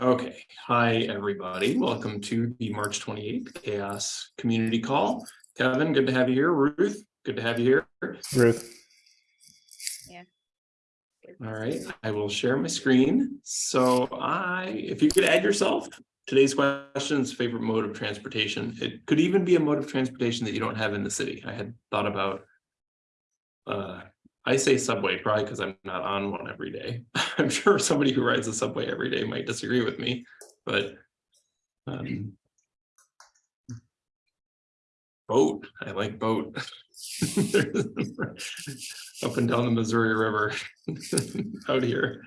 Okay, hi, everybody. Welcome to the March 28th Chaos Community Call. Kevin, good to have you here. Ruth, good to have you here. Ruth. Yeah. All right, I will share my screen. So I, if you could add yourself, today's questions, favorite mode of transportation. It could even be a mode of transportation that you don't have in the city. I had thought about uh, I say subway probably because I'm not on one every day. I'm sure somebody who rides the subway every day might disagree with me, but um, boat. I like boat. Up and down the Missouri River out here.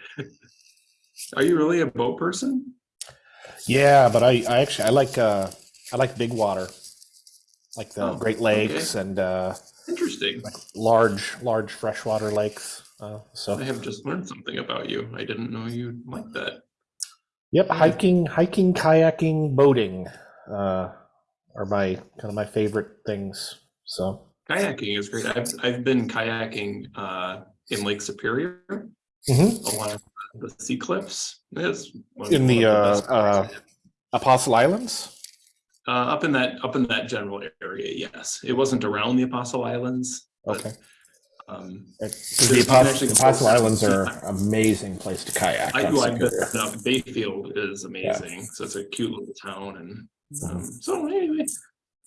Are you really a boat person? Yeah, but I, I actually I like uh I like big water, like the Oh, Great Lakes and uh Interesting. like large large freshwater lakes. Uh, so I have just learned something about you. I didn't know you like that. yep, hiking, hiking, kayaking, boating uh, are my kind of my favorite things. So Kayaking is great. I've I've been kayaking uh in Lake Superior Mhm. along the sea cliffs. It's in one the uh, uh. Apostle Islands. Uh, up in that up in that general area, yes. It wasn't around the Apostle Islands. Okay, Um, you the Apostle, the Apostle Islands are amazing place to kayak. I do. I've been Bayfield is amazing. So it's a cute little town, and um, so anyway,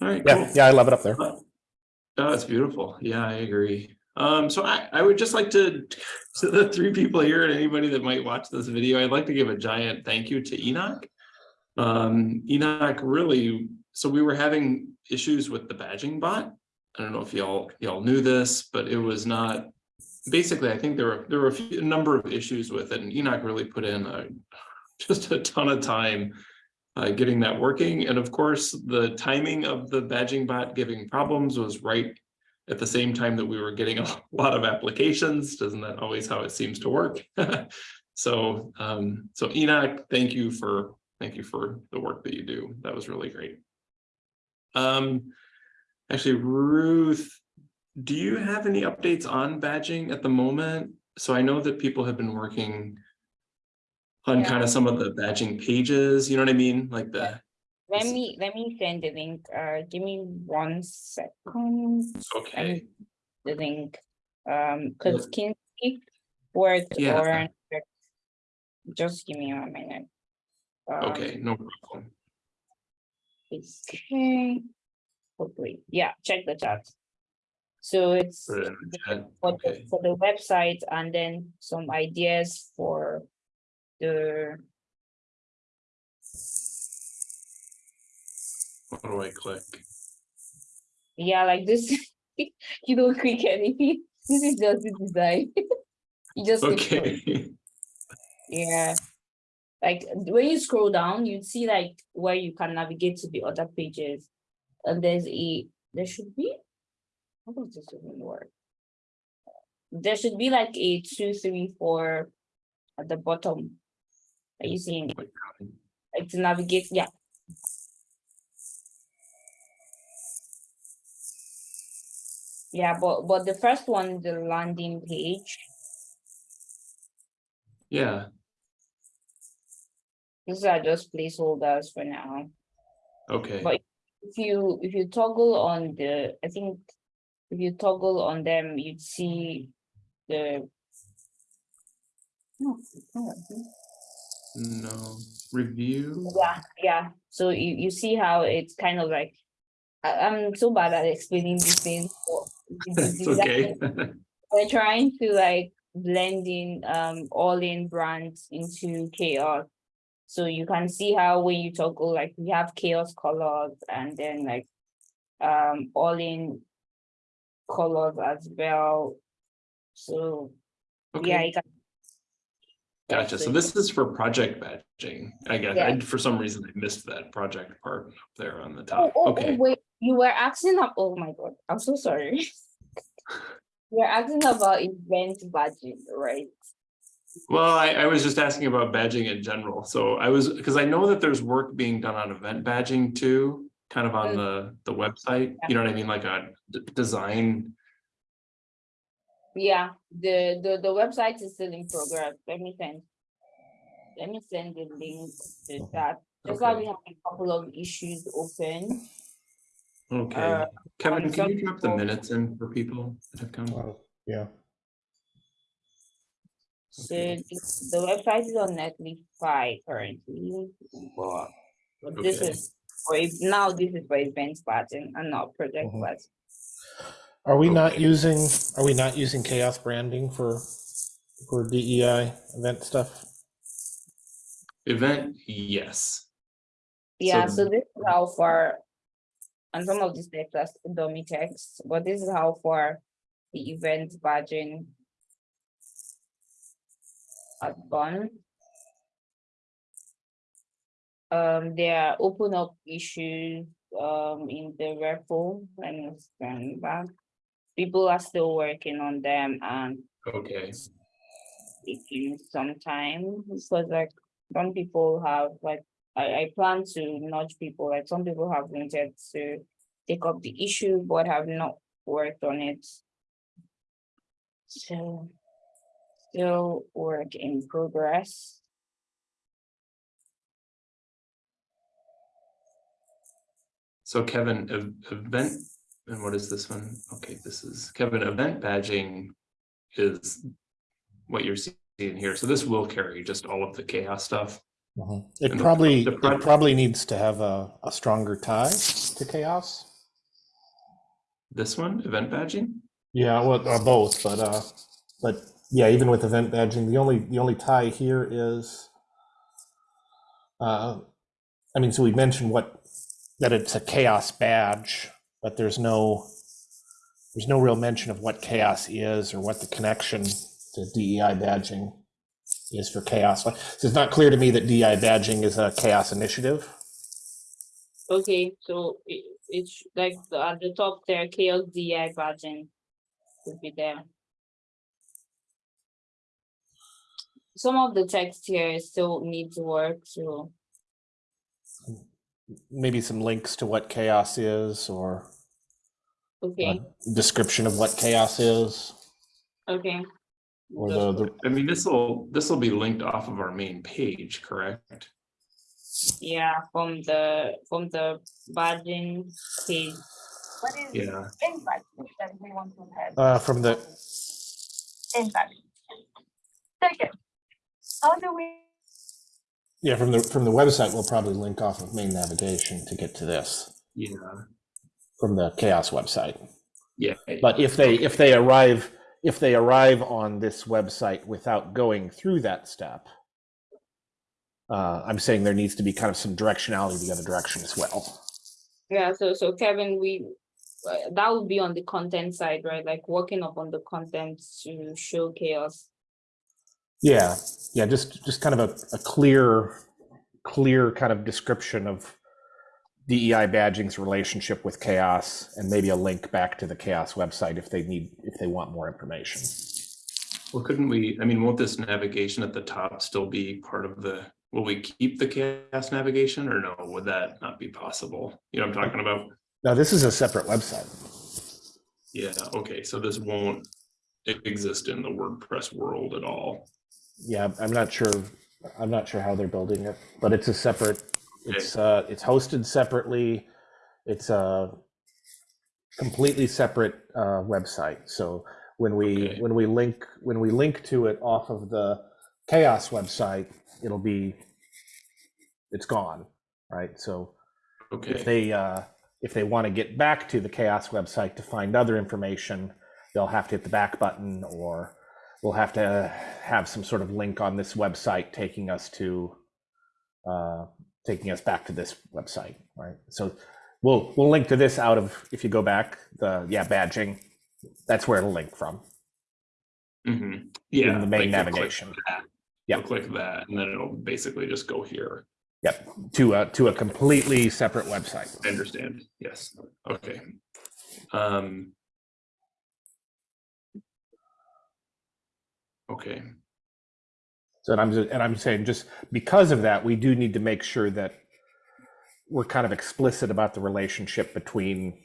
all right, cool. Yeah, yeah, I love it up there. Oh, it's beautiful. Yeah, I agree. Um, so I, I would just like to, to the three people here and anybody that might watch this video, I'd like to give a giant thank you to Enoch. Um, Enoch really, so we were having issues with the badging bot. I don't know if y'all, y'all knew this, but it was not, basically, I think there were, there were a few, a number of issues with it and Enoch really put in a, just a ton of time uh, getting that working. And of course, the timing of the badging bot giving problems was right at the same time that we were getting a lot of applications. Doesn't that always how it seems to work? so, um, so Enoch, thank you for thank you for the work that you do. That was really great. Um, actually, Ruth, do you have any updates on badging at the moment? So I know that people have been working on Yeah. kind of some of the badging pages, you know what I mean? Like the, Let me, let me send the link, uh, give me one second, okay, the link. Um, cause Kinsey worked Yeah. on. Just give me a minute. Um, okay, no problem. Okay. Hopefully, yeah, check the chat. So it's Put it in the chat. for the, Okay, for the website and then some ideas for the, what do I click? yeah, like this. You don't click anything. This is just the design. You just. click on it. Okay, Yeah. Like when you scroll down, you see like where you can navigate to the other pages. And there's a, there should be, how does this even work? There should be like a two, three, four at the bottom. Are you seeing it? Like to navigate, yeah. Yeah, but but the first one, the landing page, yeah, these are just placeholders for now. okay, But if you if you toggle on the, I think if you toggle on them, you'd see the. No, it's not, no, review, Yeah, yeah. So you you see how it's kind of like, I, I'm so bad at explaining these things. but the- the it's okay. We're trying to like blend in um all in brands into chaos. So you can see how when you toggle, like we have chaos colors and then like um all in colors as well. So yeah, Okay, you can. gotcha, so this is for project badging, I guess, Yeah. I, for some reason I missed that project part up there on the Oh, top, oh, oh, okay. wait, you were asking, ab- oh my god, I'm so sorry. You're asking about event budget, right? Well, I, I was just asking about badging in general, so I was, because I know that there's work being done on event badging too, kind of on Mm. the, the website, you know what I mean, like a d- design, Yeah, the, the, the website is still in progress, let me send. let me send the link to that. Just like we have a couple of issues open. Okay, Uh, Kevin, can you drop the minutes in for people that have come? Well, Yeah, So Okay. the the website is on Netlify currently, but but this Okay. is for now this is for events button and not project Mhm. button. are we not using, are we not using chaos branding for, for DEI event stuff? Event, yes. Yeah, So- so this is how far, and some of these text are dummy text, but this is how far the event badging has gone. Um, there are open up issues, um, in the repo, let me stand back. People are still working on them and Okay, taking some time because like some people have like I, I plan to nudge people like some people have wanted to take up the issue but have not worked on it. So still work in progress. so Kevin, event, and what is this one? Okay, this is Kevin, event badging is what you're seeing here. So this will carry just all of the chaos stuff. Mhm. It And probably, the it probably needs to have a, a stronger tie to chaos. This one, event badging? Yeah, well, uh, both, but, uh, but yeah, even with event badging, the only, the only tie here is, uh, I mean, so we mentioned what, that it's a chaos badge, but there's no, there's no real mention of what chaos is or what the connection to DEI badging is for chaos. So it's not clear to me that DEI badging is a chaos initiative. Okay, so it, it's like the, at the top there, chaos DEI badging would be there. Some of the text here still needs work, so Maybe some links to what chaos is or okay, a description of what chaos is. okay. Or The- the, the, I mean, this will, this will be linked off of our main page, correct? Yeah, from the, from the badging page. What is Yeah, impact that we want to have? uh, from the, Impact. Second, how do we yeah, from the, from the website, we'll probably link off of main navigation to get to this yeah, from the chaos website. yeah. But if they, if they arrive, if they arrive on this website without going through that step, uh, I'm saying there needs to be kind of some directionality the other direction as well. Yeah, so, so Kevin, we, uh, that would be on the content side, right? Like working up on the content to show chaos. Yeah, yeah, just, just kind of a, a clear, clear kind of description of DEI badging's relationship with chaos and maybe a link back to the chaos website if they need, if they want more information. Well, couldn't we, I mean, won't this navigation at the top still be part of the, will we keep the chaos navigation or no? Would that not be possible? You know what I'm talking about? Now, this is a separate website. Yeah, okay, so this won't exist in the WordPress world at all. Yeah, I'm not sure, I'm not sure how they're building it, but it's a separate, it's, uh, it's hosted separately. It's a completely separate, uh, website. So when we, Okay. when we link, when we link to it off of the chaos website, it'll be, it's gone, right? So okay. if they, uh, if they want to get back to the chaos website to find other information, they'll have to hit the back button or we'll have to have some sort of link on this website taking us to, uh, taking us back to this website, right? So we'll, we'll link to this out of, if you go back, the, yeah, badging, that's where it'll link from. hmm yeah. in the main like click navigation. that, Yeah. Click that and then it'll basically just go here. Yep, to a, to a completely separate website. I understand, yes, okay. Um. Okay, So and I'm, and I'm saying just because of that, we do need to make sure that we're kind of explicit about the relationship between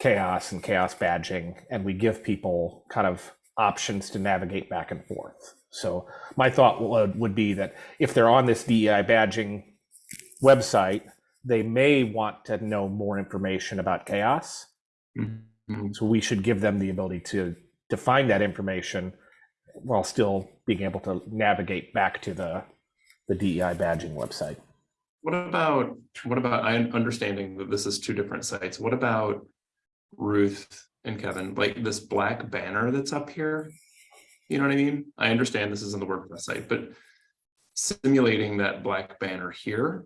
chaos and chaos badging, and we give people kind of options to navigate back and forth. So my thought would, would be that if they're on this DEI badging website, they may want to know more information about chaos. Mhm. So we should give them the ability to to find that information while still being able to navigate back to the the DEI badging website. What about, what about, I understanding that this is two different sites, what about Ruth and Kevin, like this black banner that's up here? You know what I mean? I understand this is on the WordPress site, but simulating that black banner here.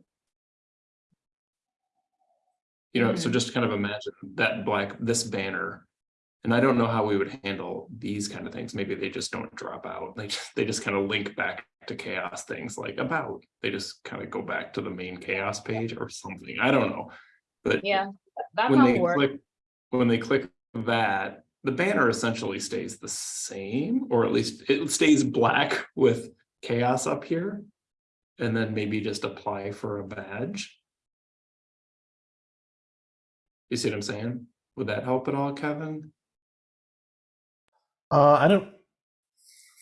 You know, so Mhm. just kind of imagine that black, this banner. And I don't know how we would handle these kind of things. Maybe they just don't drop out. They just, they just kind of link back to chaos things like about. They just kind of go back to the main chaos page or something. I don't know. But Yeah, that when they work. click, when they click that, the banner essentially stays the same, or at least it stays black with chaos up here. And then maybe just apply for a badge. You see what I'm saying? Would that help at all, Kevin? Uh, I don't.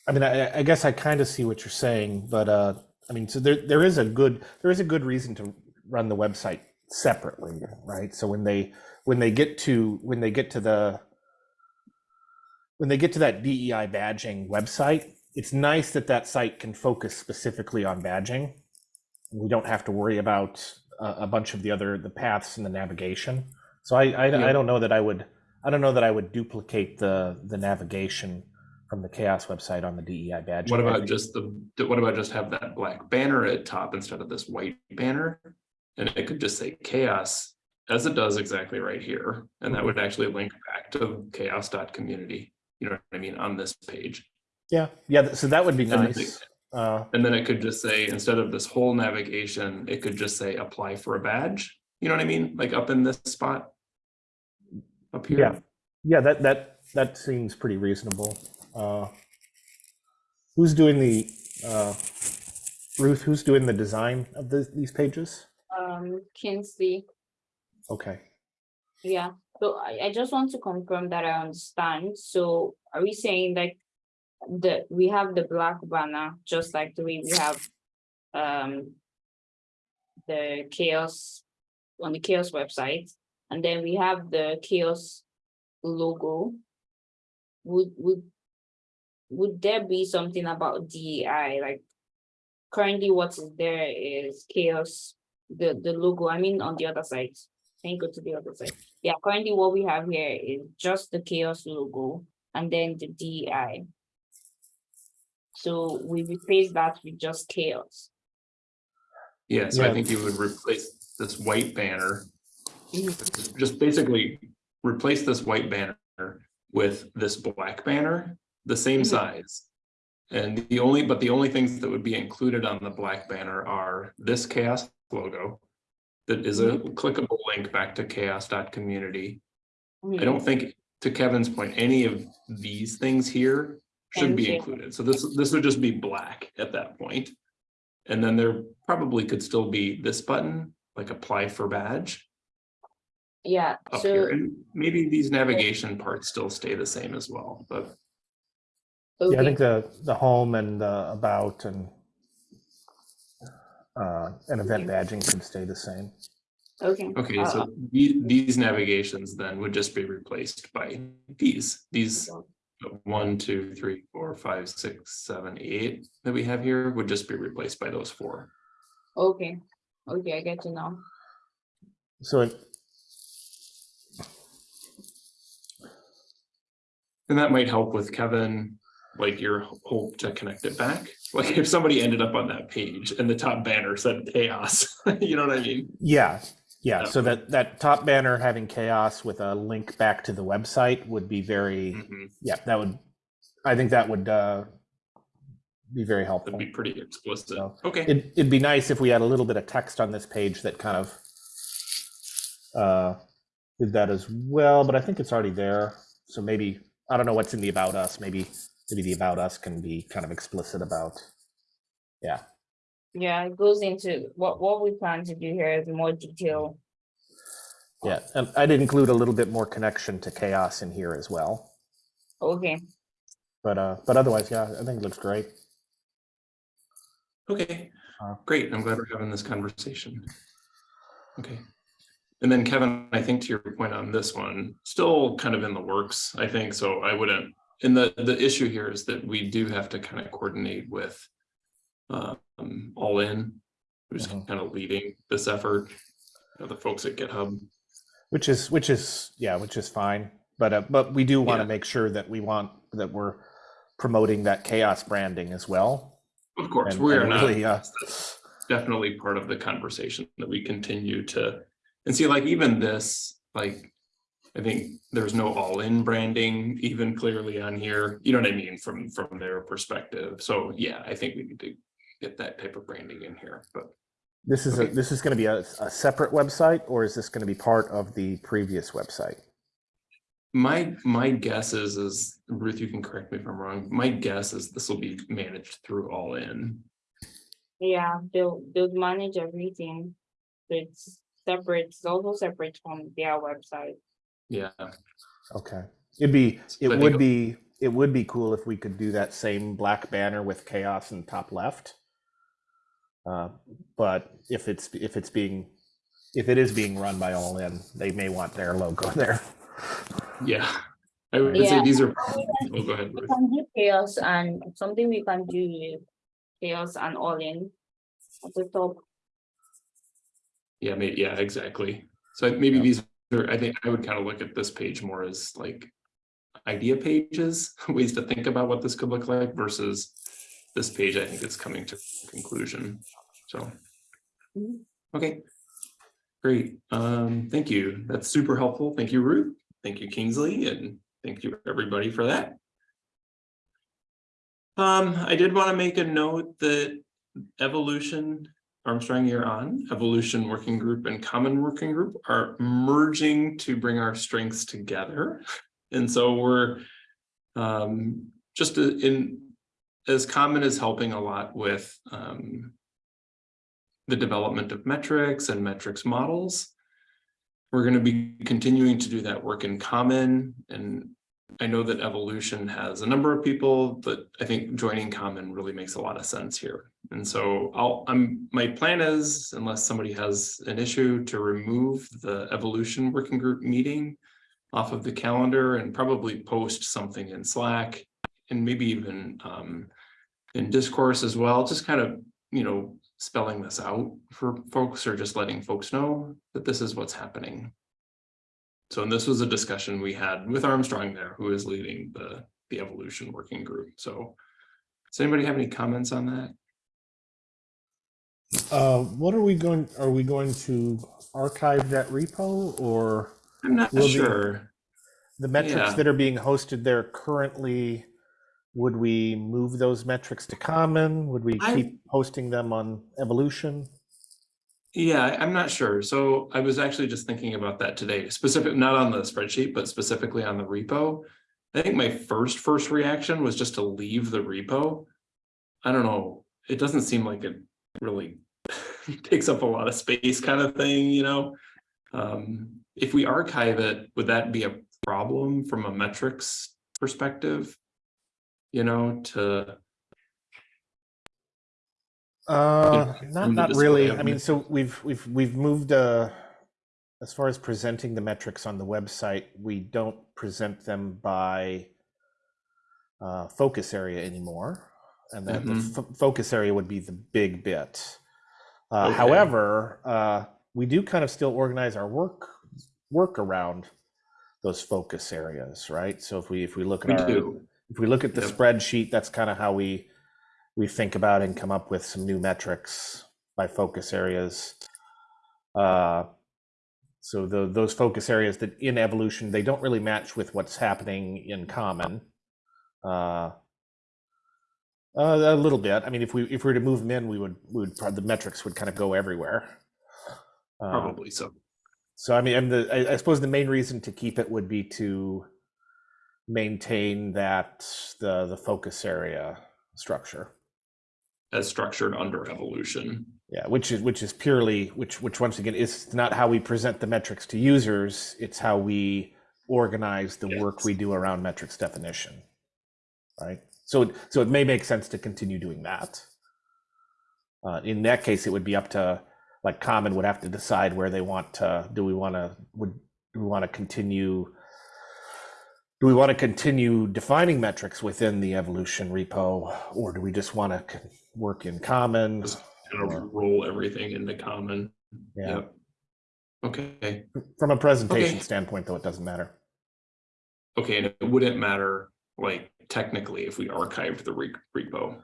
I mean, I, I guess I kind of see what you're saying, but uh, I mean, so there there is a good there is a good reason to run the website separately, right? So when they when they get to when they get to the when they get to that DEI badging website, it's nice that that site can focus specifically on badging. We don't have to worry about a, a bunch of the other the paths and the navigation. So I I, Yeah. I don't know that I would I don't know that I would duplicate the the navigation from the chaos website on the DEI badge. What about just the, what about just have that black banner at top instead of this white banner? And it could just say chaos, as it does exactly right here, and that would actually link back to chaoss.community. You know what I mean, on this page. Yeah, yeah. So that would be And nice. Uh, And then it could just say, instead of this whole navigation, it could just say apply for a badge. You know what I mean? Like up in this spot. Up here. Yeah. yeah, that that that seems pretty reasonable. Uh, who's doing the uh, Ruth? Who's doing the design of the, these pages? Um, Kinsley, Okay. yeah, so I, I just want to confirm that I understand, so are we saying like? The, we have the black banner, just like the way we have, um. The chaos, on the chaos website, and then we have the chaos logo. Would, would. Would there be something about DEI, like? Currently what is there is chaos, the, the logo, I mean, on the other side. Can you go to the other side? Yeah, currently what we have here is just the chaos logo and then the DEI. So we replace that with just chaos. Yeah, so I think you would replace this white banner. Just basically replace this white banner with this black banner, the same Mhm. size. And the only, but the only things that would be included on the black banner are this chaos logo. That is a clickable link back to chaoss.community. I Mhm. don't think, to Kevin's point, any of these things here should be you. included. So this, this would just be black at that point. And then there probably could still be this button, like apply for badge Yeah, up so, here, and maybe these navigation parts still stay the same as well, but Yeah, I think the the home and the about and uh, and event badging can stay the same. okay. okay, uh, so the- these navigations then would just be replaced by these, these one, two, three, four, five, six, seven, eight that we have here would just be replaced by those four. Okay, okay, I get to know. So it, And that might help with Kevin, like your hope to connect it back. Like if somebody ended up on that page and the top banner said chaos, you know what I mean? yeah, yeah. So that that top banner having chaos with a link back to the website would be very Mhm. yeah. That would I think that would uh, be very helpful. That'd be pretty explicit. So, Okay, It, it'd be nice if we had a little bit of text on this page that kind of uh, did that as well, but I think it's already there. So maybe, I don't know what's in the about us, maybe, maybe the about us can be kind of explicit about. Yeah, Yeah, it goes into what, what we plan to do here is more detail. yeah. And I'd include a little bit more connection to chaos in here as well. Okay, But, uh, but otherwise, yeah, I think it looks great. Okay, Uh, great. I'm glad we're having this conversation. Okay. And then Kevin, I think to your point on this one, still kind of in the works, I think, so I wouldn't, and the, the issue here is that we do have to kind of coordinate with um, All In, who's Mhm. kind of leading this effort, you know, the folks at GitHub. Which is, which is, yeah, which is fine. But, uh, but we do want to Yeah. make sure that we want, that we're promoting that chaos branding as well. Of course, And- we are and not, really, uh, definitely part of the conversation that we continue to, and see, like, even this, like, I think there's no all-in branding even clearly on here, you know what I mean, from, from their perspective. So, yeah, I think we need to get that type of branding in here, but This is, a this is going to be a, a separate website, or is this going to be part of the previous website? my, my guess is, is Ruth, you can correct me if I'm wrong, my guess is this will be managed through all-in. Yeah, they'll, they'll manage everything. It's separate, it's also separate from their website. Yeah, Okay. It'd be, it I think- would be, it would be cool if we could do that same black banner with chaos in the top left. Uh, But if it's, if it's being, if it is being run by All In, they may want their logo there. yeah. I would say Yeah. these are, oh, go ahead. We can do chaos and something we can do with chaos and all in. At the top, Yeah, maybe, yeah, exactly. So maybe these are, I think I would kind of look at this page more as like idea pages, ways to think about what this could look like versus this page, I think is coming to conclusion. So, Mhm. okay. Great. Um, thank you. That's super helpful. Thank you, Ruth. Thank you, Kingsley, and thank you, everybody, for that. Um, I did want to make a note that Evolution, Armstrong, you're on, Evolution Working Group and Common Working Group are merging to bring our strengths together. And so we're um, just in, as Common is helping a lot with um, the development of metrics and metrics models. We're going to be continuing to do that work in Common and I know that Evolution has a number of people, but I think joining Common really makes a lot of sense here. And so I'll, I'm, my plan is, unless somebody has an issue, to remove the Evolution Working Group meeting off of the calendar and probably post something in Slack and maybe even um, in discourse as well, just kind of, you know, spelling this out for folks or just letting folks know that this is what's happening. So, and this was a discussion we had with Armstrong there, who is leading the, the evolution working group. So does anybody have any comments on that? Uh, what are we going, are we going to archive that repo or I'm not Will the- sure. the metrics Yeah. that are being hosted there currently? Would we move those metrics to common? Would we I- keep hosting them on evolution? Yeah, I'm not sure. So I was actually just thinking about that today, specific, not on the spreadsheet, but specifically on the repo. I think my first, first reaction was just to leave the repo. I don't know, it doesn't seem like it really takes up a lot of space kind of thing, you know? Um, if we archive it, would that be a problem from a metrics perspective? You know, to, Uh, not, not really. I mean, so we've, we've, we've moved, uh, as far as presenting the metrics on the website, we don't present them by uh, focus area anymore. And then the Mhm. fo- focus area would be the big bit. Uh, Okay. However, uh, we do kind of still organize our work, work around those focus areas, right? So if we, if we look we at our, do. if we look at the Yep. spreadsheet, that's kind of how we we think about and come up with some new metrics by focus areas. Uh, so the, those focus areas that in evolution they don't really match with what's happening in common. Uh, uh, a little bit. I mean, if we if we were to move them in, we would we would the metrics would kind of go everywhere. Uh, Probably so. so I mean, and the, I, I suppose the main reason to keep it would be to maintain that the the focus area structure. As structured under evolution. Yeah, which is which is purely which which once again is not how we present the metrics to users. It's how we organize the work we do around metrics definition. Right. So it- so it may make sense to continue doing that. Uh, in that case, it would be up to, like Common would have to decide where they want to, do we want to, would, do we want to continue? Do we want to continue defining metrics within the evolution repo, or do we just want to work in Common? Just kind of roll everything into common. Yeah, Yep. Okay, from a presentation Okay. standpoint, though, it doesn't matter. okay, and it wouldn't matter, like, technically, if we archived the re- repo.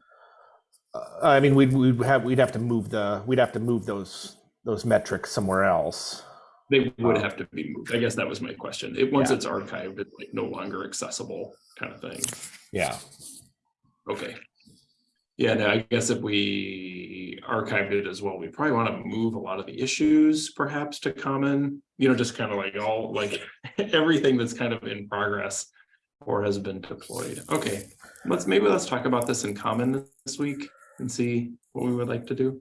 Uh, I mean, we'd, we'd have, we'd have to move the, we'd have to move those, those metrics somewhere else. They would Oh. have to be moved. I guess that was my question. It, once Yeah. it's archived, it's like no longer accessible kind of thing. Yeah. Okay. Yeah, no, I guess if we archived it as well, we probably want to move a lot of the issues perhaps to common, you know, just kind of like all, like everything that's kind of in progress or has been deployed. Okay, let's, maybe let's talk about this in common this week and see what we would like to do.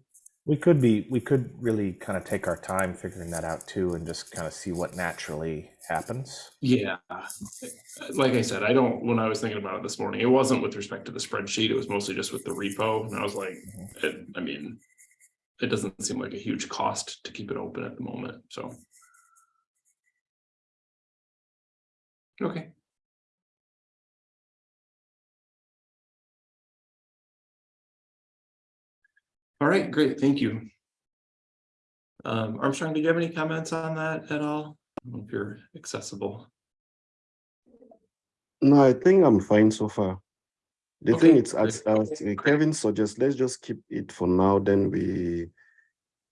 We could be, we could really kind of take our time figuring that out too and just kind of see what naturally happens. Yeah, like I said, I don't, when I was thinking about it this morning, it wasn't with respect to the spreadsheet, it was mostly just with the repo, and I was like, mm-hmm. it, I mean. It doesn't seem like a huge cost to keep it open at the moment, so. Okay. All right, great, thank you. Um, Armstrong, do you have any comments on that at all? I don't know If you're accessible. No, I think I'm fine so far. The thing Okay, is, as, as uh, Kevin suggests, let's just keep it for now, then we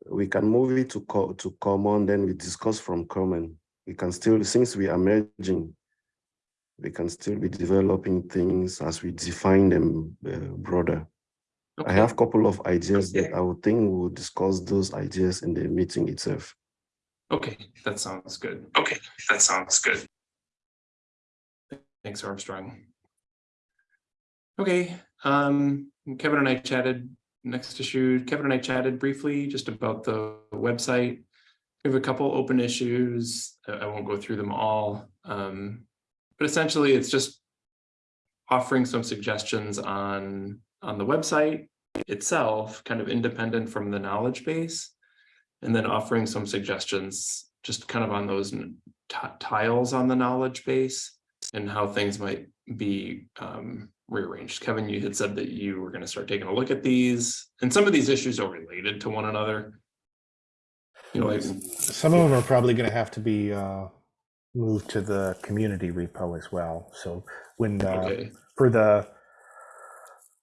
we can move it to co to common, then we discuss from common. We can still, since we are merging, we can still be developing things as we define them uh, broader. I have a couple of ideas that I would think we'll discuss those ideas in the meeting itself. Okay, that sounds good. Okay, that sounds good. Thanks, Armstrong. Okay, um, Kevin and I chatted, next issue, Kevin and I chatted briefly just about the website. We have a couple open issues. I I won't go through them all. Um, but essentially it's just offering some suggestions on, on the website itself, kind of independent from the knowledge base. And then offering some suggestions, just kind of on those tiles on the knowledge base and how things might be um, rearranged. Kevin, you had said that you were gonna start taking a look at these, and some of these issues are related to one another. You know, like, Some of them are probably going to have to be uh, moved to the community repo as well. So when, uh, okay, for the,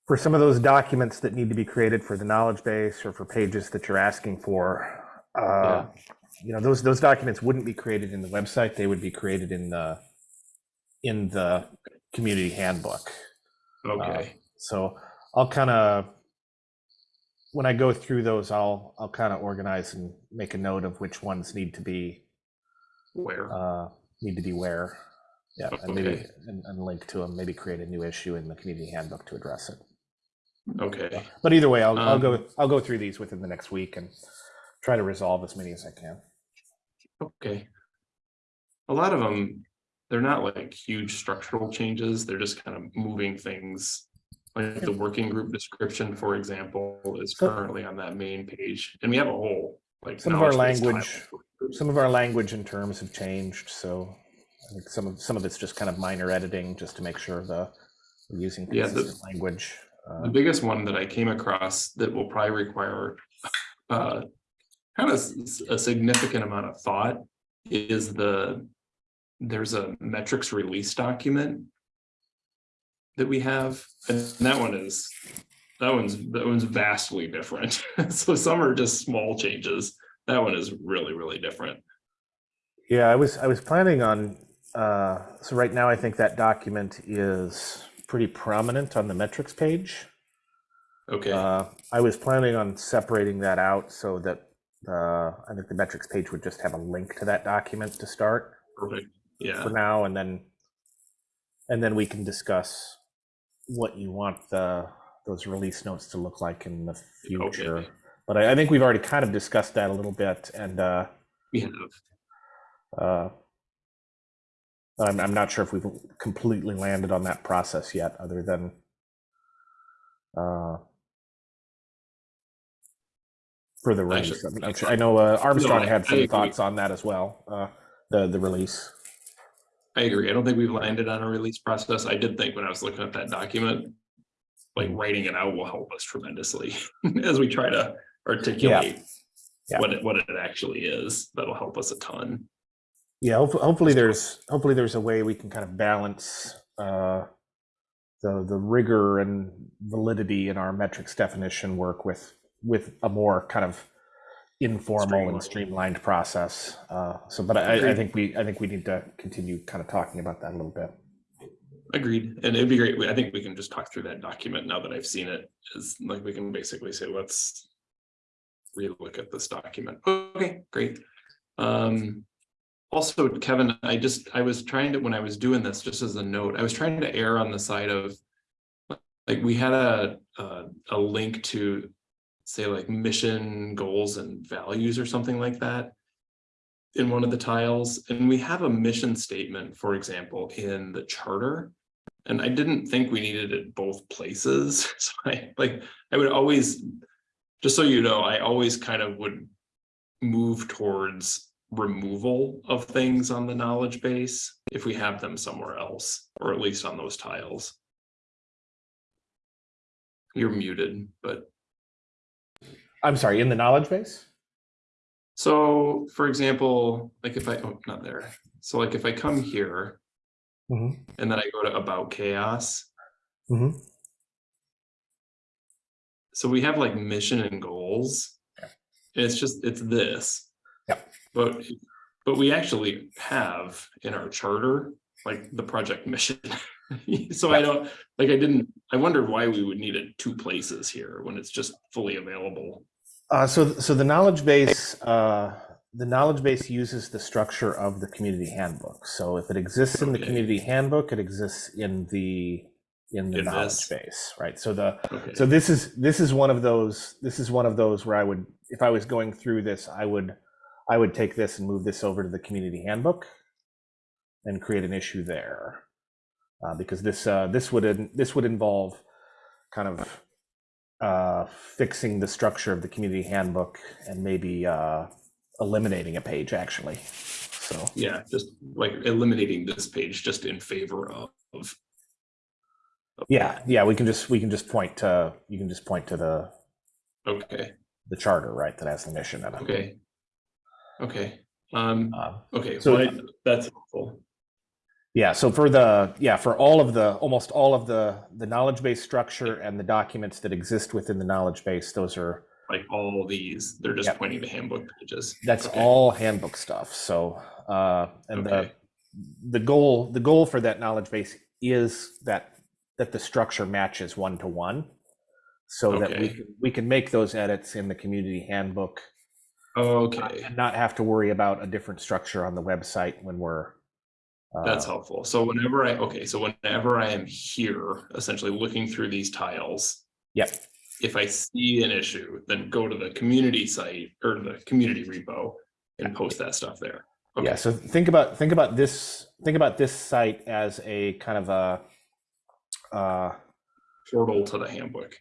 for some of those documents that need to be created for the knowledge base or for pages that you're asking for, uh, you know, those, those documents wouldn't be created in the website. They would be created in the, in the community handbook. okay, So I'll kind of, when I go through those, I'll, I'll kind of organize and make a note of which ones need to be, where, uh, need to be where. Yeah, and maybe, and, and link to them, maybe create a new issue in the community handbook to address it. Okay, But either way, I'll, I'll go, Um, I'll go through these within the next week and try to resolve as many as I can. okay. A lot of them, they're not like huge structural changes, they're just kind of moving things. Like the working group description, for example, is currently on that main page, and we have a whole, like. Some of our knowledge base tile language-. Some of our language and terms have changed, so I think some of, some of it's just kind of minor editing, just to make sure the, we're using Yeah, the- consistent language. The biggest one that I came across that will probably require uh kind of a significant amount of thought is the there's a metrics release document that we have, and that one is that one's that one's vastly different. So some are just small changes. That one is really, really different. Yeah, I was, I was planning on, uh, so right now I think that document is pretty prominent on the metrics page. Okay, Uh, I was planning on separating that out so that, uh, I think the metrics page would just have a link to that document to start perfect. Yeah, for now, and then, and then we can discuss what you want the, those release notes to look like in the future. Okay. But I, I think we've already kind of discussed that a little bit, and, uh, we have. Uh, I'm, I'm not sure if we've completely landed on that process yet, other than uh, for the Actually, release. I'm sure- I know uh, Armstrong I- had some thoughts on that as well. Uh, the the release. I agree. I don't think we've landed on a release process. I did think when I was looking at that document, like writing it out will help us tremendously as we try to articulate Yeah. what it, what it actually is. That'll help us a ton. Yeah, hopefully, there's hopefully there's a way we can kind of balance uh, the the rigor and validity in our metrics definition work with with a more kind of informal and streamlined process. Uh, so, but I, I think we I think we need to continue kind of talking about that a little bit. Agreed. And it'd be great. I think we can just talk through that document now that I've seen it. Is like we can basically say, let's relook at this document. Okay, great. Um, also, Kevin, I just, I was trying to, when I was doing this, just as a note, I was trying to err on the side of like, we had a, a, a link to say like mission goals and values or something like that in one of the tiles, and we have a mission statement, for example, in the charter. And I didn't think we needed it both places, so I, like, I would always, just so you know, I always kind of would move towards removal of things on the knowledge base if we have them somewhere else, or at least on those tiles. You're muted, but I'm sorry, in the knowledge base. so, for example, like if I, oh, not there. So like if I come here Mhm. and then I go to about chaos, Mhm. so we have like mission and goals. And it's just, it's this. But, but we actually have in our charter, like the project mission. So I don't, like, I didn't, I wondered why we would need it two places here when it's just fully available. Uh, so, so the knowledge base, uh, the knowledge base uses the structure of the community handbook. So if it exists in the Okay. community handbook, it exists in the in the knowledge this. base, right? So the Okay, so this is this is one of those this is one of those where I would if I was going through this, I would I would take this and move this over to the community handbook and create an issue there. Uh, because this uh, this would this would involve kind of uh, fixing the structure of the community handbook and maybe uh, eliminating a page actually. So yeah, just like eliminating this page just in favor of. of yeah, yeah, we can just we can just point to you can just point to the Okay, the charter right that has the mission in it. okay. Okay, um, Uh, okay, So- well, I- that's helpful. Yeah, so for the, yeah, for all of the, almost all of the, the knowledge base structure and the documents that exist within the knowledge base, those are, Like all these, they're just Yep. pointing to handbook pages. that's Okay. all handbook stuff, so, uh, and the, Okay. the goal, the goal for that knowledge base is that, that the structure matches one to one. So that we, can we can make those edits in the community handbook Okay, and not have to worry about a different structure on the website when we're. that's uh, helpful. So whenever I, okay, so whenever I am here, essentially looking through these tiles, Yep, if I see an issue, then go to the community site or the community repo and post that stuff there. Yeah, Okay, so think about think about this think about this site as a kind of a uh portal to the handbook.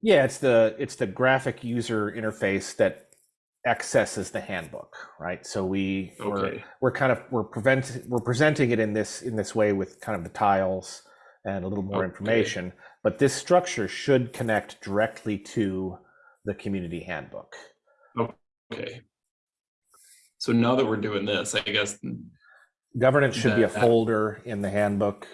yeah, it's the it's the graphic user interface that accesses the handbook, right? So we we're, we're kind of we're prevent we're presenting it in this in this way with kind of the tiles and a little more Okay. information, but this structure should connect directly to the community handbook. okay. So now that we're doing this, I guess, Governance should be a folder in the handbook.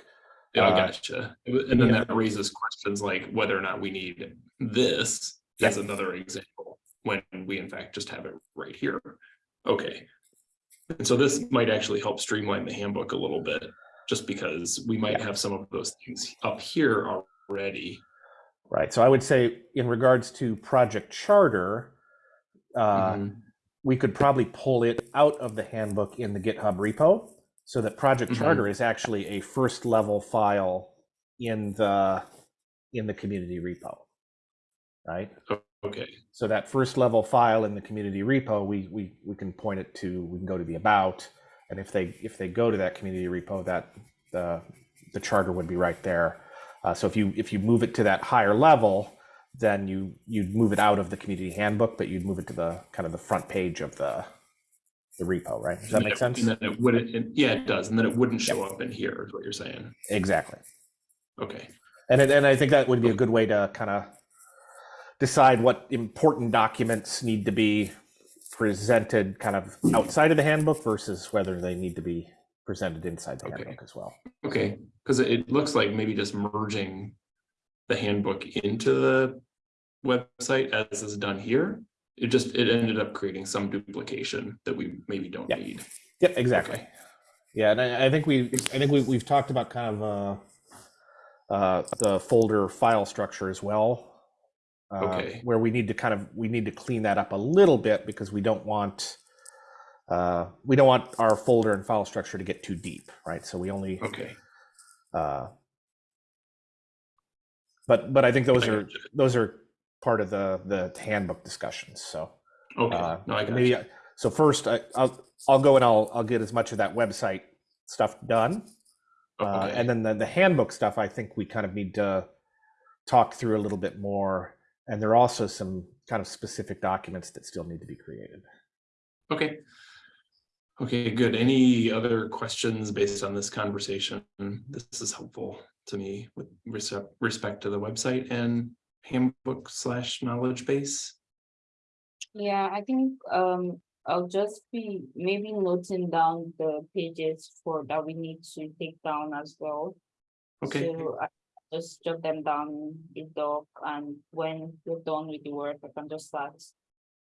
yeah, Uh, gotcha. And then yeah. that raises questions like whether or not we need this as another example, when we in fact just have it right here. Okay. And so this might actually help streamline the handbook a little bit, just because we might Yeah. have some of those things up here already. Right. So I would say in regards to project charter, uh, Mhm. we could probably pull it out of the handbook in the GitHub repo so that project Mhm. charter is actually a first level file in the in the community repo. Right. Okay, So that first level file in the community repo, we we we can point it to, we can go to the about, and if they if they go to that community repo, that the the charter would be right there. Uh, so if you if you move it to that higher level, then you, you'd move it out of the community handbook, but you'd move it to the kind of the front page of the, the repo, right? Does that And make it- sense? And then it wouldn't, yeah, it does, and then it wouldn't show up in here, is what you're saying. Exactly. Okay, And, it- and I think that would be a good way to kind of decide what important documents need to be presented kind of outside of the handbook versus whether they need to be presented inside the Okay. handbook as well. okay, because it looks like maybe just merging the handbook into the website as is done here. It just, it ended up creating some duplication that we maybe don't need. Yep, exactly. Okay. Yeah, and I, I think we, I think we, we've talked about kind of, uh, uh, the folder file structure as well. Uh, Okay. Where we need to kind of, we need to clean that up a little bit because we don't want, uh, we don't want our folder and file structure to get too deep, right? So we only, Okay. uh, but, but I think those are, those are part of the, the handbook discussions, so. Okay, Uh, no, I maybe. I- So first, I, I'll, I'll go and I'll, I'll get as much of that website stuff done. Uh, Okay. and then the, the handbook stuff, I think we kind of need to talk through a little bit more. And there are also some kind of specific documents that still need to be created. Okay. Okay, good. Any other questions based on this conversation? This is helpful to me with respect to the website and handbook slash knowledge base. Yeah, I think um I'll just be maybe noting down the pages for that we need to take down as well. Okay, So I just jot them down in the doc and when you're done with the work, I can just start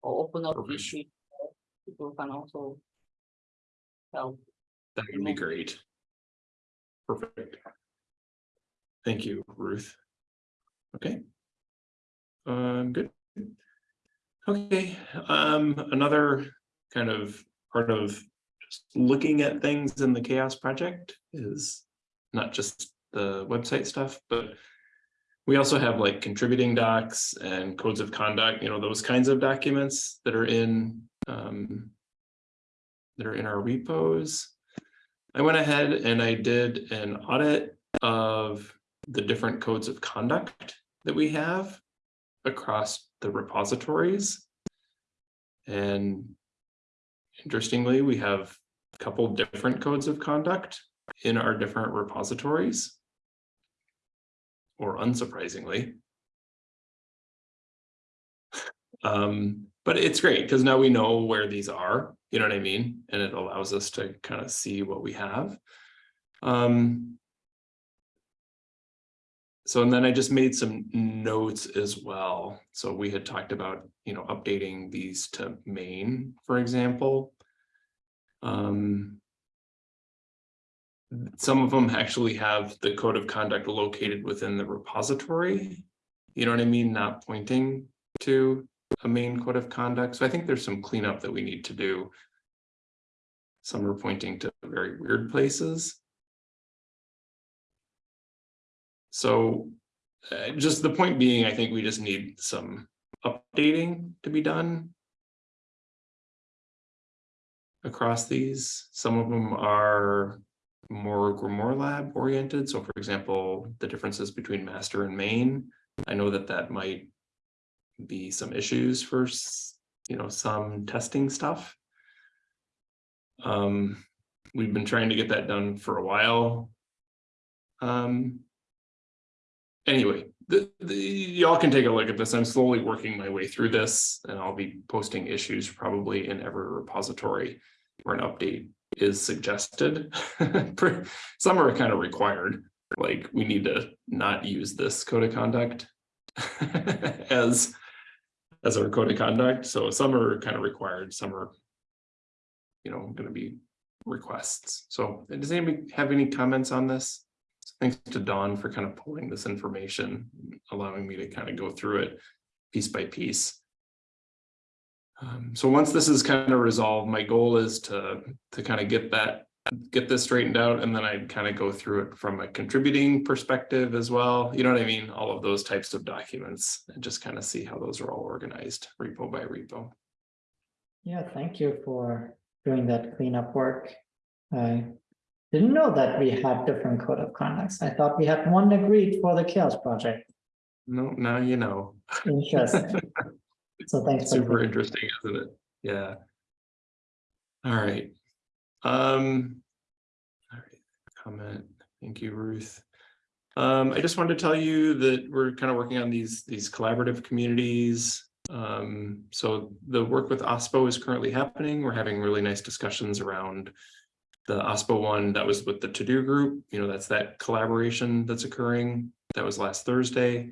or open up Perfect. issues. People can also help. that would be great. Perfect. Thank you, Ruth. Okay. Um, good. Okay, um, another kind of part of just looking at things in the CHAOSS project is not just the website stuff, but we also have like contributing docs and codes of conduct, you know, those kinds of documents that are in um that are in our repos. I went ahead and I did an audit of the different codes of conduct that we have across the repositories. And interestingly, we have a couple different codes of conduct in our different repositories. Or unsurprisingly. Um, but it's great because now we know where these are, you know what I mean? And it allows us to kind of see what we have. Um. So and then I just made some notes as well. So we had talked about, you know, updating these to main, for example. Um. Some of them actually have the code of conduct located within the repository. You know what I mean? Not pointing to a main code of conduct. So I think there's some cleanup that we need to do. Some are pointing to very weird places. So uh, just the point being, I think we just need some updating to be done. Across these, some of them are more Grimoire Lab oriented. So for example, the differences between master and main. I know that that might be some issues for, you know, some testing stuff. Um, we've been trying to get that done for a while. Um. Anyway, y'all can take a look at this. I'm slowly working my way through this and I'll be posting issues probably in every repository where an update is suggested. Some are kind of required, like we need to not use this code of conduct as as our code of conduct. So some are kind of required, some are you know, gonna be requests. So does anybody have any comments on this? Thanks to Dawn for kind of pulling this information, allowing me to kind of go through it piece by piece. Um, so once this is kind of resolved, my goal is to, to kind of get that, get this straightened out, and then I'd kind of go through it from a contributing perspective as well. You know what I mean? All of those types of documents and just kind of see how those are all organized, repo by repo. Yeah, thank you for doing that cleanup work. I didn't know that we had different code of conducts. I thought we had one agreed for the CHAOSS project. No, now you know. Interesting. So thanks. Super interesting, isn't it? Yeah. All right. Um. All right, comment. Thank you, Ruth. Um, I just wanted to tell you that we're kind of working on these, these collaborative communities. Um, so the work with OSPO is currently happening. We're having really nice discussions around the OSPO one that was with the to-do group, you know, that's that collaboration that's occurring. That was last Thursday.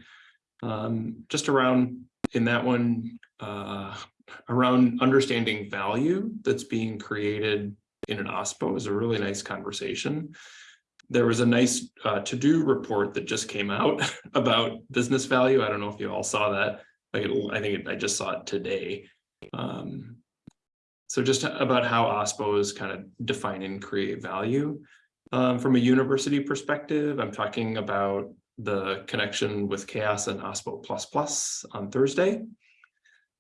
Um, just around in that one, uh, around understanding value that's being created in an OSPO is a really nice conversation. There was a nice uh, to-do report that just came out about business value. I don't know if you all saw that. Like, I think it- I just saw it today. Um, so just about how OSPOs kind of define and create value. Um, from a university perspective, I'm talking about the connection with CHAOSS and OSPO plus plus on Thursday.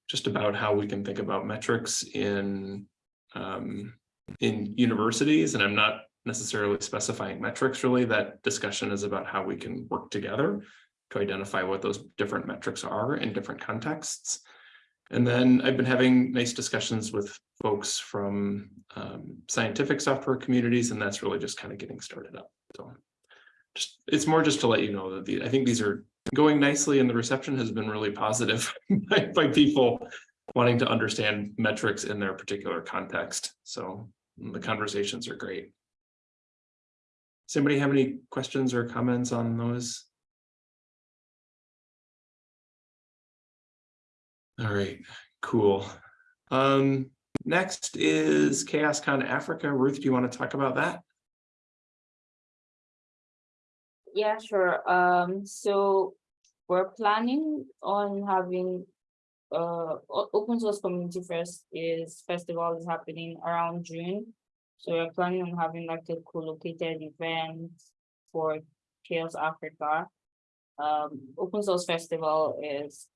Just about how we can think about metrics in um, in universities, and I'm not necessarily specifying metrics really. That discussion is about how we can work together to identify what those different metrics are in different contexts. And then I've been having nice discussions with folks from um, scientific software communities, and that's really just kind of getting started up. So just, it's more just to let you know that the, I think these are going nicely and the reception has been really positive by, by people wanting to understand metrics in their particular context. So the conversations are great. Does anybody have any questions or comments on those? All right, cool. Um, next is CHAOSScon Africa. Ruth, do you want to talk about that? Yeah, sure. Um, so we're planning on having uh open source community first is festival is happening around June. So we're planning on having like a co-located event for CHAOSS Africa. Um, open source festival is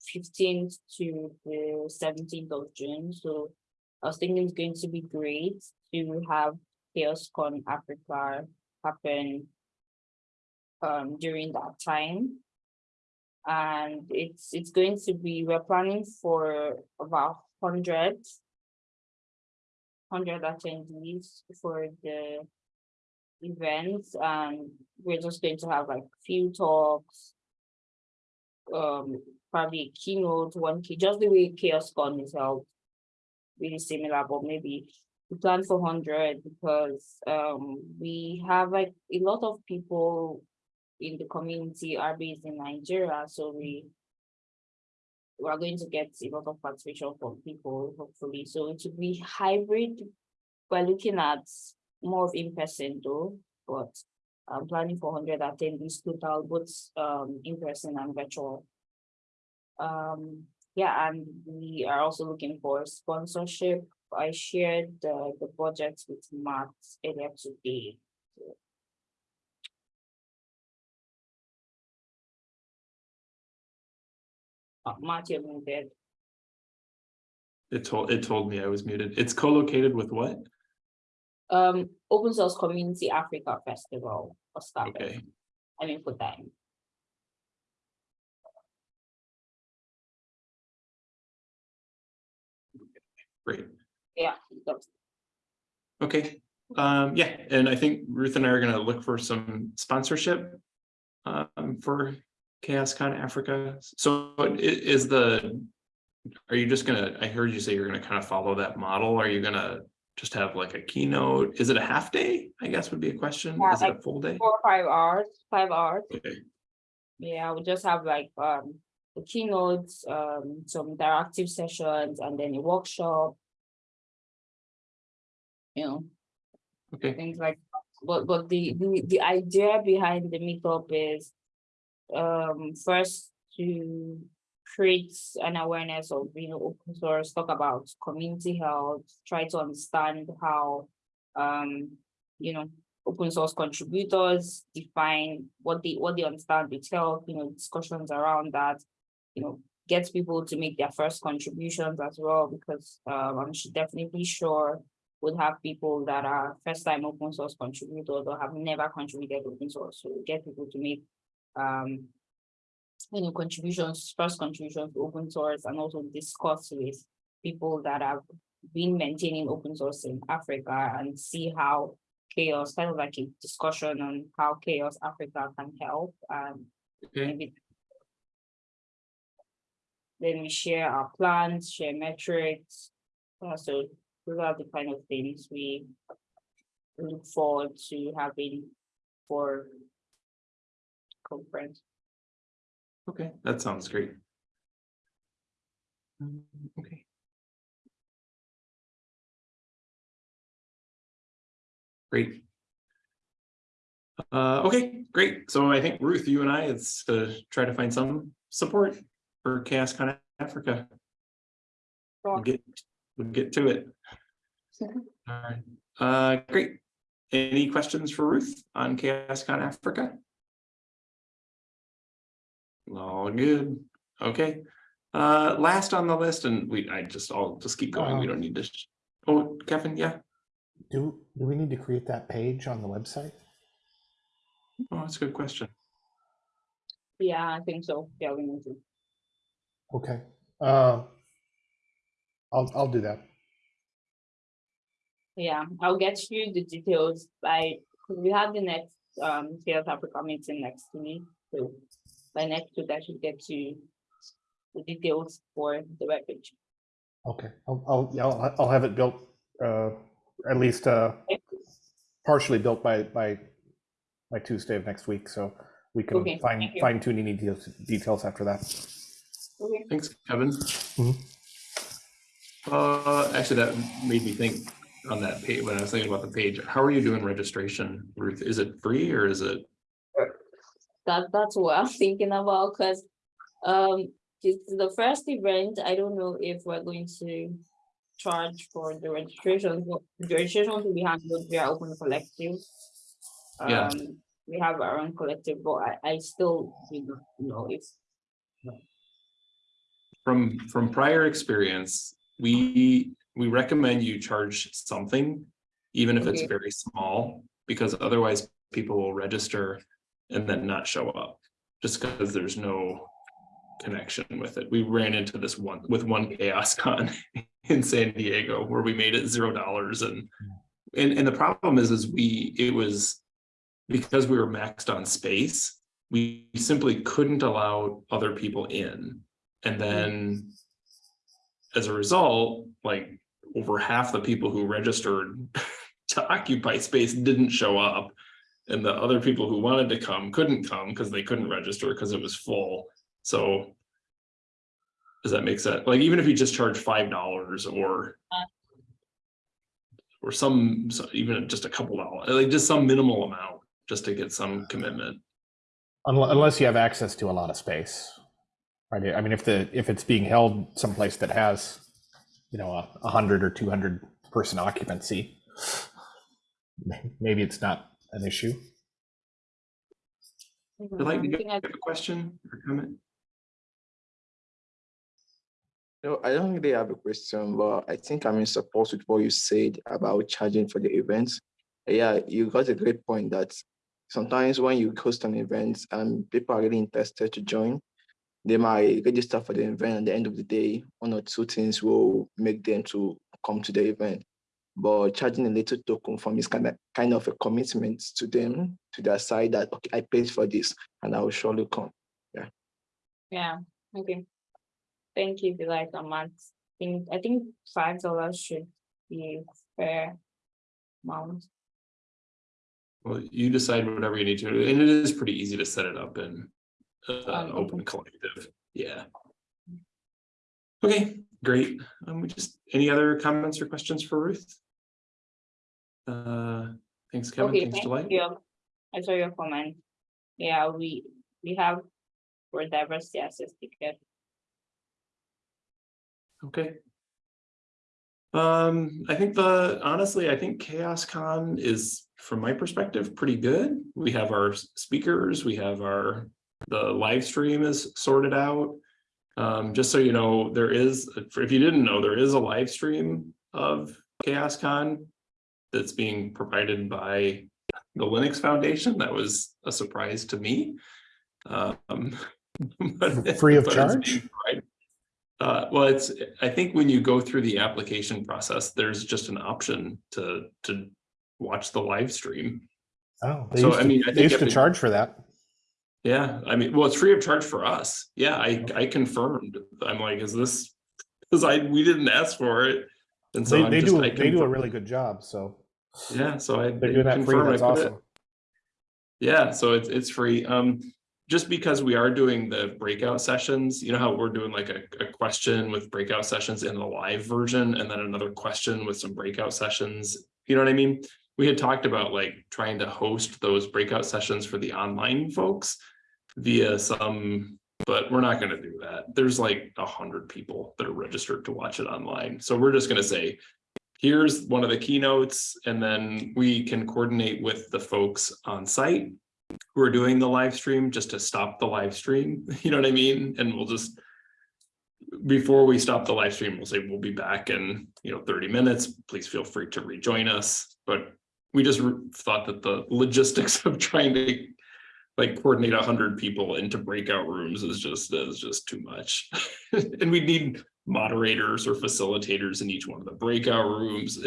fifteenth to the seventeenth of June, so I was thinking it's going to be great to have CHAOSScon Africa happen um during that time. And it's it's going to be, we're planning for about hundred. Hundred attendees for the events and we're just going to have like few talks. Um, probably keynote, one key, just the way CHAOSScon is held. Really similar, but maybe we plan for hundred because um we have like a lot of people in the community are based in Nigeria, so we we are going to get a lot of participation from people, hopefully, so it will be hybrid. We're looking at more of in person though, but I'm planning for hundred attendees total, both um in person and virtual. Um, yeah, and we are also looking for sponsorship. I shared the the budget with Matt earlier today. Uh, Matt, you're muted. It told, it told me I was muted. It's co-located with what? Um, Open Source Community Africa Festival or started. Okay, I mean, put that great. Yeah, Okay, um, yeah, and I think Ruth and I are gonna look for some sponsorship. Um, for CHAOSScon Africa. So is the. Are you just gonna, I heard you say you're gonna kind of follow that model. Are you gonna just have like a keynote? Is it a half day? I guess would be a question. Yeah, Is it a full day? four or five hours, five hours. Okay, Yeah, we just have like um the keynotes, um some interactive sessions and then a workshop. You know, okay, things like, but but the the the idea behind the meetup is. Um first to create an awareness of, you know, open source, talk about community health, try to understand how. Um, you know, open source contributors define what they what they understand with health, you know, discussions around that. You know, get people to make their first contributions as well, because um I'm definitely sure. Would have people that are first time open source contributors or have never contributed open source, so get people to make um you know, contributions, first contributions to open source and also discuss with people that have been maintaining open source in Africa and see how CHAOSS, kind of like a discussion on how CHAOSS Africa can help and Okay, maybe then we share our plans, share metrics. Uh, so those are the kind of things we look forward to having for conference. okay, that sounds great. Um, Okay. Great. Uh, okay, great. So I think Ruth, you and I, it's to try to find some support for Chaos Con Africa. We'll get, we'll get to it. All right, uh, great. Any questions for Ruth on Chaos Con Africa? All good, okay. Uh, last on the list, and we, I just, I'll just keep going, we Uh, don't need to. Oh, Kevin, yeah, Do, do we need to create that page on the website? oh, that's a good question. Yeah, I think so. Yeah, we need to. Okay. Uh, I'll, I'll do that. Yeah, I'll get you the details by we have the next um CHAOSS Africa meeting next week. So by next week, I should get you the details for the webpage. Okay, I'll, I'll, yeah, I'll, I'll have it built, uh, at least, uh, partially built by, by, by Tuesday of next week, so we can Okay, fine, fine tune any details, details after that. Okay. Thanks, Kevin. Mhm. Uh, actually, that made me think on that page, when I was thinking about the page, how are you doing registration, Ruth? Is it free or is it? That, that's what I'm thinking about, cause, um, it's the first event, I don't know if we're going to charge for the registration, the registration will be handled via open collective. Yeah. Um, we have our own collective, but I, I still do not know if, From, from prior experience, we, we recommend you charge something, even if it's very small, because otherwise people will register and then not show up, just because there's no connection with it. We ran into this one, with one chaos con in San Diego, where we made it zero dollars and and, and the problem is, is we, it was because we were maxed on space, we simply couldn't allow other people in. And hmm. then as a result, like over half the people who registered to occupy space didn't show up. And the other people who wanted to come couldn't come because they couldn't register because it was full. So does that make sense? Like even if you just charge five dollars or uh. or some, so even just a couple dollars, like just some minimal amount, just to get some commitment. Unless, unless you have access to a lot of space. Right, I mean, if the, if it's being held someplace that has, you know, a, a hundred or two hundred person occupancy, maybe it's not an issue. Would like to I get think I- a question or comment? No, I don't really have a question, but I think I'm in support with what you said about charging for the events. Yeah, you got a great point that sometimes when you host an event and people are really interested to join, they might register for the event. At the end of the day, one or two things will make them to come to the event. But charging a little token from is kind of kind of a commitment to them, to their side that okay, I paid for this and I will surely come. Yeah, Yeah. okay. Thank you, Delight Amat. think, I think five dollars should be fair amount. Well, you decide whatever you need to, and it is pretty easy to set it up in Um, an open collective, yeah. Okay, great. Um, we just, any other comments or questions for Ruth? Uh, thanks, Kevin, Okay, thanks, thank Delight. you. I saw your comment. Yeah, we, we have for diversity access ticket. Okay. Um, I think the, honestly, I think Chaos Con is, from my perspective, pretty good. We have our speakers, we have our, the live stream is sorted out. Um, just so you know, there is, if you didn't know, there is a live stream of Chaos Con that's being provided by the Linux Foundation. That was a surprise to me. Um, But- Free of charge? Uh, well, it's, I think when you go through the application process, there's just an option to, to watch the live stream. Oh, they So, used I mean, I They think used to charge for that. Yeah, I mean, well, it's free of charge for us. Yeah, I, I confirmed. I'm like, is this, because I, we didn't ask for it. And so They, they just, do, I they do a really good job, so Yeah, so I. they're doing that free, that's put it- awesome. Yeah, so it's, it's free. Um, just because we are doing the breakout sessions, you know how we're doing like a, a question with breakout sessions in the live version and then another question with some breakout sessions. You know what I mean? We had talked about like trying to host those breakout sessions for the online folks via some, but we're not gonna do that. There's like a hundred people that are registered to watch it online. So we're just gonna say, here's one of the keynotes, and then we can coordinate with the folks on site who are doing the live stream, just to stop the live stream, you know what I mean? And we'll just before we stop the live stream, we'll say we'll be back in, you know, thirty minutes. Please feel free to rejoin us. But we just thought that the logistics of trying to like coordinate a hundred people into breakout rooms is just, is just too much. And we need moderators or facilitators in each one of the breakout rooms.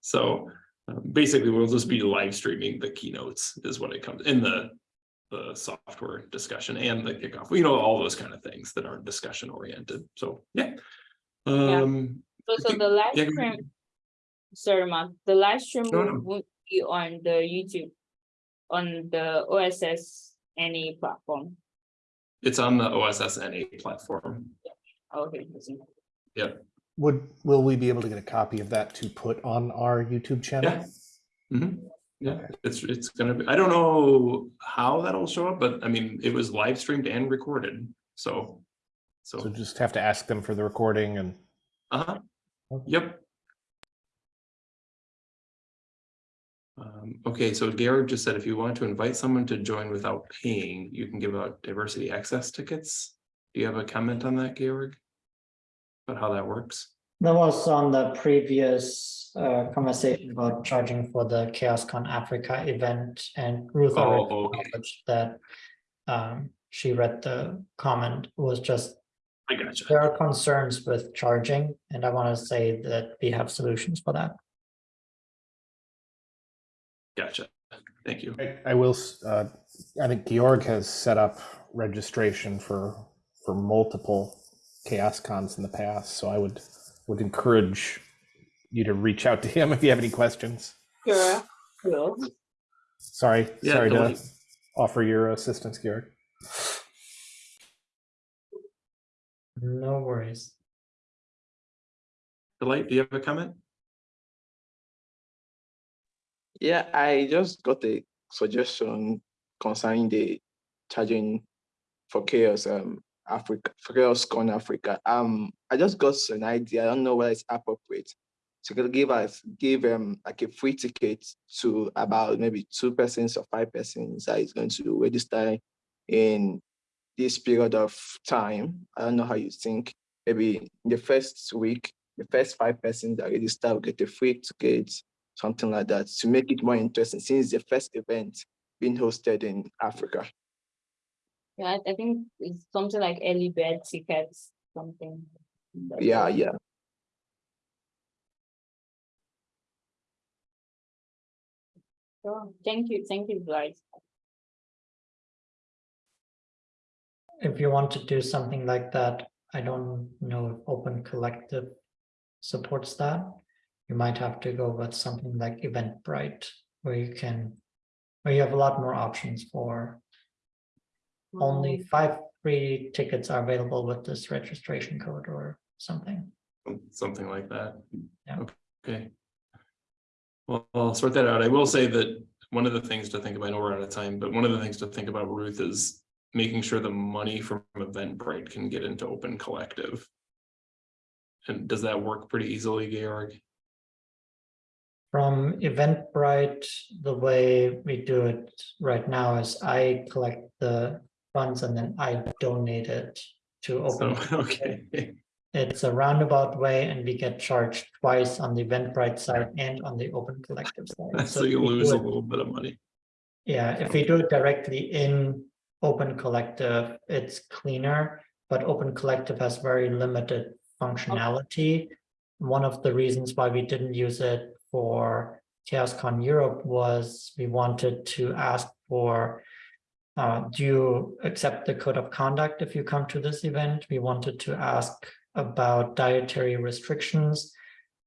So uh, basically, we'll just be live streaming the keynotes is what it comes in the the software discussion and the kickoff, you know, all those kind of things that aren't discussion oriented. So, yeah. Yeah. Um, So, so the live yeah, stream, sorry, Mark, the live stream No, no. will won't be on the YouTube. On the OSS any platform. it's on the OSSNA platform. Okay. Yeah. Would, will we be able to get a copy of that to put on our YouTube channel? Yeah. Mhm. Yeah, it's, it's gonna be, I don't know how that'll show up, but I mean, it was live streamed and recorded, so. So So, just have to ask them for the recording and, uh-huh, yep. Um, okay, so Georg just said if you want to invite someone to join without paying, you can give out diversity access tickets. Do you have a comment on that, Georg? About how that works? That was on the previous uh, conversation about charging for the CHAOSScon Africa event and Ruth Oh, already okay. acknowledged that um, she read the comment was just, I gotcha. there are concerns with charging, and I want to say that we have solutions for that. Gotcha. Thank you. I, I will, uh, I think Georg has set up registration for, for multiple chaos cons in the past, so I would, would encourage you to reach out to him if you have any questions. Sure, sure. Sorry, Yeah, sorry to Delight. offer your assistance, Georg. No worries. Delight, do you have a comment? Yeah, I just got a suggestion concerning the charging for chaos um Africa for chaos con Africa. Um I just got an idea. I don't know whether it's appropriate. So could give us give um like a free ticket to about maybe two persons or five persons that is going to register in this period of time. I don't know how you think. Maybe the first week, the first five persons that register will get a free ticket something like that to make it more interesting since the first event being hosted in Africa. Yeah, I- I think it's something like early bird tickets, something. like Yeah, that. yeah. Sure. Thank you, thank you, Delight. If you want to do something like that, I don't know if Open Collective supports that. You might have to go with something like Eventbrite, where you can, where you have a lot more options for only five free tickets are available with this registration code or something. Something like that. Yeah. Okay. Well, I'll sort that out. I will say that one of the things to think about, I know we're out of time, but one of the things to think about, Ruth, is making sure the money from Eventbrite can get into Open Collective. And does that work pretty easily, Georg? From Eventbrite, the way we do it right now is I collect the funds and then I donate it to So, Open. okay, It's a roundabout way and we get charged twice on the Eventbrite side and on the Open Collective side. so if you lose a little bit of money. Yeah, if we do it directly in Open Collective, it's cleaner, but Open Collective has very limited functionality. One of the reasons why we didn't use it for CHAOSScon Europe was we wanted to ask for uh, do you accept the code of conduct if you come to this event? We wanted to ask about dietary restrictions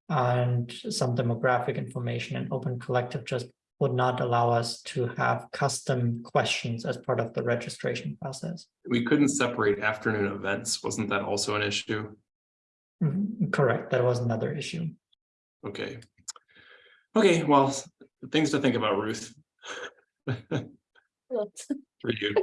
and some demographic information and Open Collective just would not allow us to have custom questions as part of the registration process. We couldn't separate afternoon events. Wasn't that also an issue? Mhm, Correct, that was another issue. Okay. Okay, well, things to think about, Ruth. For you.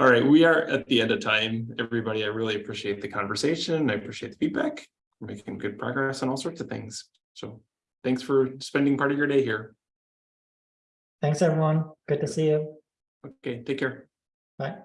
All right, we are at the end of time. Everybody, I really appreciate the conversation. I appreciate the feedback. We're making good progress on all sorts of things. So thanks for spending part of your day here. Thanks, everyone. Good to see you. Okay, take care. Bye.